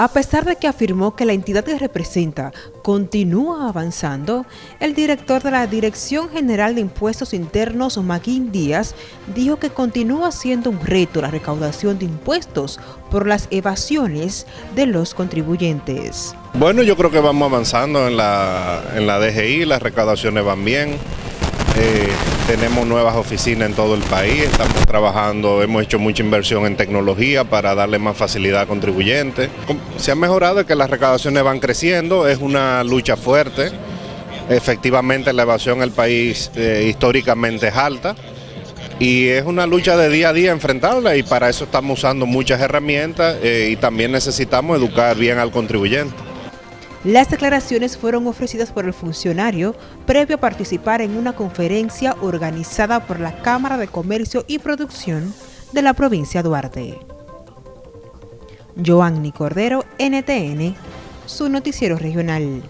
A pesar de que afirmó que la entidad que representa continúa avanzando, el director de la Dirección General de Impuestos Internos, Maguín Díaz, dijo que continúa siendo un reto la recaudación de impuestos por las evasiones de los contribuyentes. Bueno, yo creo que vamos avanzando en la, en la DGI, las recaudaciones van bien. Eh, tenemos nuevas oficinas en todo el país, estamos trabajando, hemos hecho mucha inversión en tecnología para darle más facilidad a contribuyentes. Se ha mejorado que las recaudaciones van creciendo, es una lucha fuerte. Efectivamente la evasión en el país eh, históricamente es alta y es una lucha de día a día enfrentarla y para eso estamos usando muchas herramientas eh, y también necesitamos educar bien al contribuyente. Las declaraciones fueron ofrecidas por el funcionario previo a participar en una conferencia organizada por la Cámara de Comercio y Producción de la provincia Duarte. Joanny Cordero, NTN, su noticiero regional.